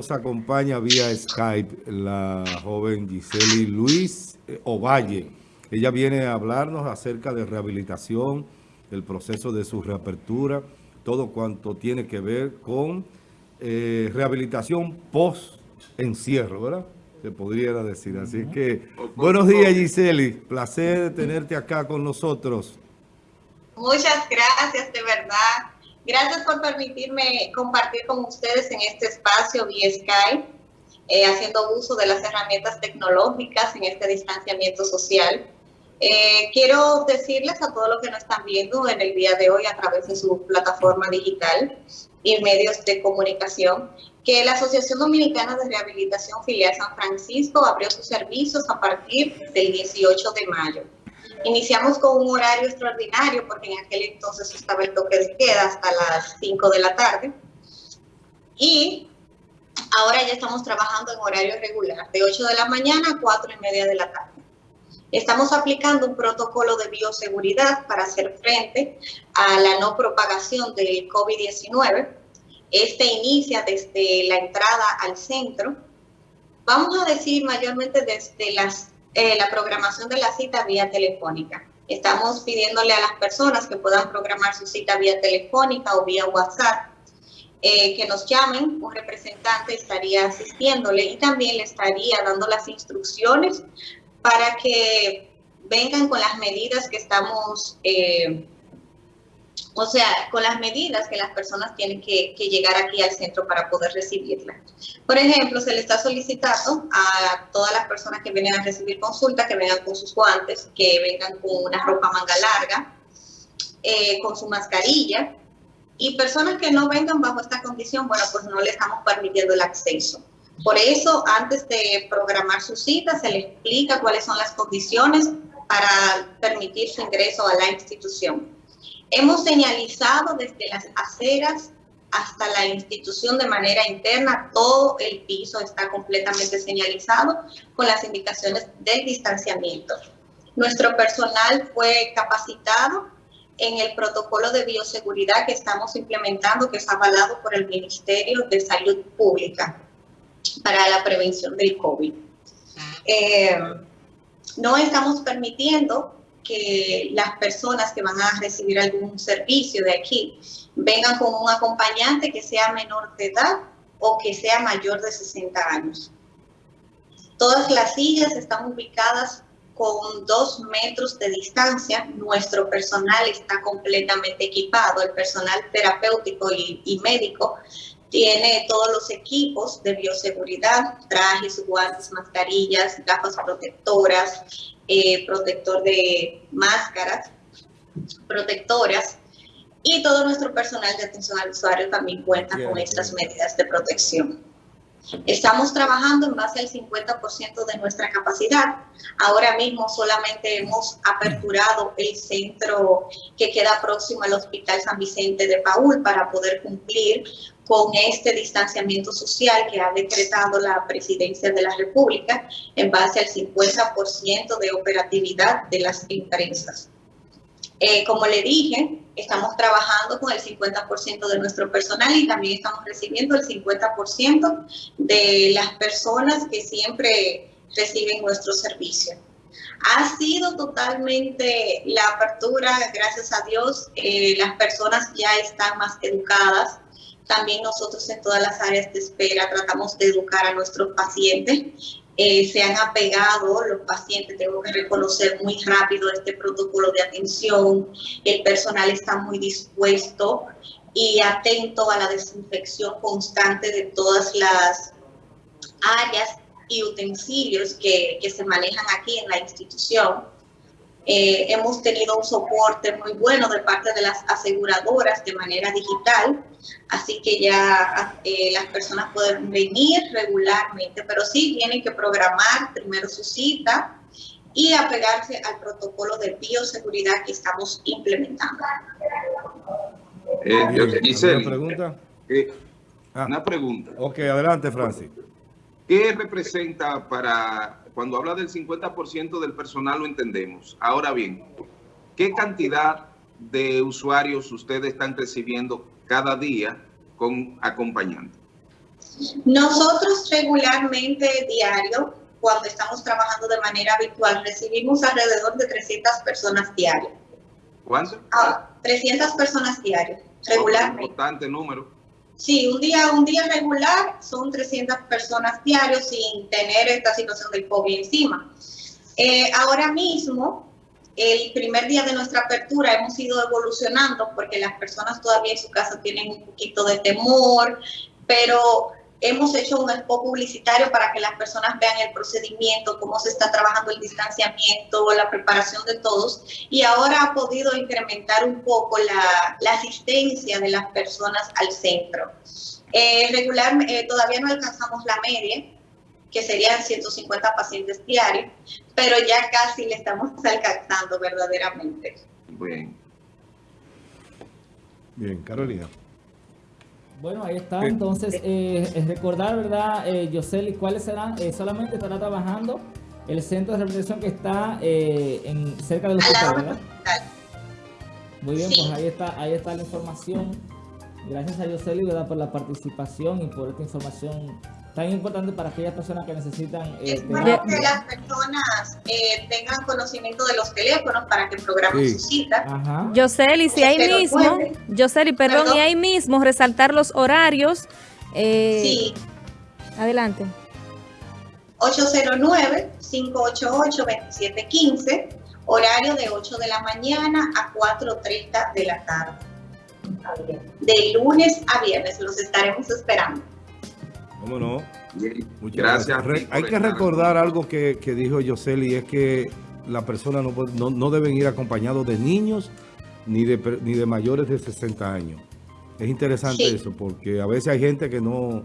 Nos acompaña vía Skype la joven Giseli Luis eh, Ovalle. Ella viene a hablarnos acerca de rehabilitación, el proceso de su reapertura, todo cuanto tiene que ver con eh, rehabilitación post-encierro, ¿verdad? Se podría decir. Así que, buenos días Giseli, placer de tenerte acá con nosotros. Muchas gracias, de verdad. Gracias por permitirme compartir con ustedes en este espacio vía Skype, eh, haciendo uso de las herramientas tecnológicas en este distanciamiento social. Eh, quiero decirles a todos los que nos están viendo en el día de hoy a través de su plataforma digital y medios de comunicación, que la Asociación Dominicana de Rehabilitación Filial San Francisco abrió sus servicios a partir del 18 de mayo. Iniciamos con un horario extraordinario porque en aquel entonces estaba el toque de queda hasta las 5 de la tarde. Y ahora ya estamos trabajando en horario regular, de 8 de la mañana a 4 y media de la tarde. Estamos aplicando un protocolo de bioseguridad para hacer frente a la no propagación del COVID-19. Este inicia desde la entrada al centro. Vamos a decir mayormente desde las eh, la programación de la cita vía telefónica. Estamos pidiéndole a las personas que puedan programar su cita vía telefónica o vía WhatsApp, eh, que nos llamen, un representante estaría asistiéndole y también le estaría dando las instrucciones para que vengan con las medidas que estamos eh, o sea, con las medidas que las personas tienen que, llegar aquí al centro para poder recibirla. Por ejemplo, se le está solicitando a todas las personas que vienen a recibir consulta que vengan con sus guantes, que vengan con una ropa manga larga, eh, con su mascarilla, y personas que no vengan bajo esta condición, bueno, pues no le estamos permitiendo el acceso. Por eso, antes de programar su cita, se le explica cuáles son las condiciones para permitir su ingreso a la institución. Hemos señalizado desde las aceras hasta la institución de manera interna, todo el piso está completamente señalizado con las indicaciones del distanciamiento. Nuestro personal fue capacitado en el protocolo de bioseguridad que estamos implementando, que es avalado por el Ministerio de Salud Pública para la prevención del COVID. Eh, no estamos permitiendo que las personas que van a recibir algún servicio de aquí vengan con un acompañante que sea menor de edad o que sea mayor de 60 años. Todas las sillas están ubicadas con dos metros de distancia. Nuestro personal está completamente equipado, el personal terapéutico y, y médico tiene todos los equipos de bioseguridad, trajes, guantes, mascarillas, gafas protectoras, eh, protector de máscaras, protectoras, y todo nuestro personal de atención al usuario también cuenta con estas medidas de protección. Estamos trabajando en base al 50% de nuestra capacidad. Ahora mismo solamente hemos aperturado el centro que queda próximo al Hospital San Vicente de Paul para poder cumplir con este distanciamiento social que ha decretado la Presidencia de la República en base al 50% de operatividad de las empresas. Eh, como le dije, estamos trabajando con el 50% de nuestro personal y también estamos recibiendo el 50% de las personas que siempre reciben nuestro servicio. Ha sido totalmente la apertura, gracias a Dios, eh, las personas ya están más educadas, también nosotros en todas las áreas de espera tratamos de educar a nuestros pacientes. Eh, se han apegado los pacientes, tengo que reconocer muy rápido este protocolo de atención. El personal está muy dispuesto y atento a la desinfección constante de todas las áreas y utensilios que, que se manejan aquí en la institución. Eh, hemos tenido un soporte muy bueno de parte de las aseguradoras de manera digital, así que ya eh, las personas pueden venir regularmente, pero sí tienen que programar primero su cita y apegarse al protocolo de bioseguridad que estamos implementando. Eh, ¿Una pregunta? Ah. Una pregunta. Ok, adelante, Francis. ¿Qué representa para cuando habla del 50% del personal lo entendemos. Ahora bien, ¿qué cantidad de usuarios ustedes están recibiendo cada día con acompañante? Nosotros regularmente diario, cuando estamos trabajando de manera habitual, recibimos alrededor de 300 personas diarias. ¿Cuánto? Ah, 300 personas diarias, regularmente. Importante número. Sí, un día, un día regular son 300 personas diarios sin tener esta situación del COVID encima. Eh, ahora mismo, el primer día de nuestra apertura hemos ido evolucionando porque las personas todavía en su casa tienen un poquito de temor, pero hemos hecho un spot publicitario para que las personas vean el procedimiento, cómo se está trabajando el distanciamiento, la preparación de todos, y ahora ha podido incrementar un poco la, la asistencia de las personas al centro. Eh, regular, eh, todavía no alcanzamos la media, que serían 150 pacientes diarios, pero ya casi le estamos alcanzando verdaderamente. Bien. Bien, Carolina. Bueno, ahí está. Entonces, eh, recordar, ¿verdad, eh, Yoseli, cuáles serán? Eh, solamente estará trabajando el centro de rehabilitación que está eh, en, cerca del hospital, ¿verdad? Muy bien, pues ahí está, ahí está la información. Gracias a Yoseli, ¿verdad? Por la participación y por esta información tan importante para aquellas personas que necesitan... Eh, es bueno que las personas eh, tengan conocimiento de los teléfonos para que programen sí. su cita. Ajá. Yoseli, si ahí mismo, Yoseli, perdón, perdón, y ahí mismo resaltar los horarios. Eh, sí. Adelante. 809-588-2715, horario de 8 de la mañana a 4.30 de la tarde. De lunes a viernes, los estaremos esperando. ¿Cómo no? Bien. Muchas gracias. gracias. Hay que recordar algo que, que dijo Yoseli, es que la persona no, no, no, deben ir acompañados de niños ni de, ni de mayores de 60 años. Es interesante sí. eso, porque a veces hay gente que no,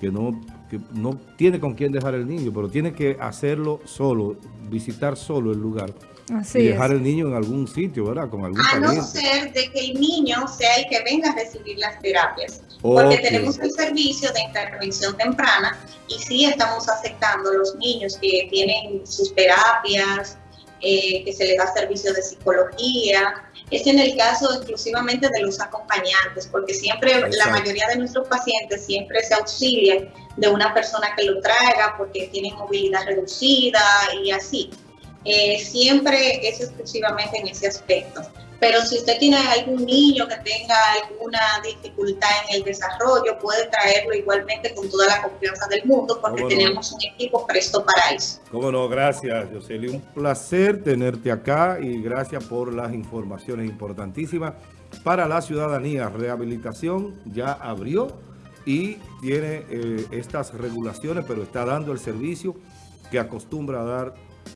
que no, que no tiene con quién dejar el niño, pero tiene que hacerlo solo, visitar solo el lugar. Así y dejar es. el niño en algún sitio, ¿verdad? Con algún A pariente. no ser de que el niño sea el que venga a recibir las terapias. Porque Okay. tenemos el servicio de intervención temprana y sí estamos aceptando los niños que tienen sus terapias, eh, que se les da servicio de psicología. Es en el caso exclusivamente de los acompañantes, porque siempre Exacto. la mayoría de nuestros pacientes siempre se auxilian de una persona que lo traiga porque tienen movilidad reducida y así. Eh, siempre es exclusivamente en ese aspecto. Pero si usted tiene algún niño que tenga alguna dificultad en el desarrollo, puede traerlo igualmente con toda la confianza del mundo porque tenemos un equipo presto para eso. Cómo no, gracias, Yoseli. Un placer tenerte acá y gracias por las informaciones importantísimas para la ciudadanía. Rehabilitación ya abrió y tiene eh, estas regulaciones, pero está dando el servicio que acostumbra a dar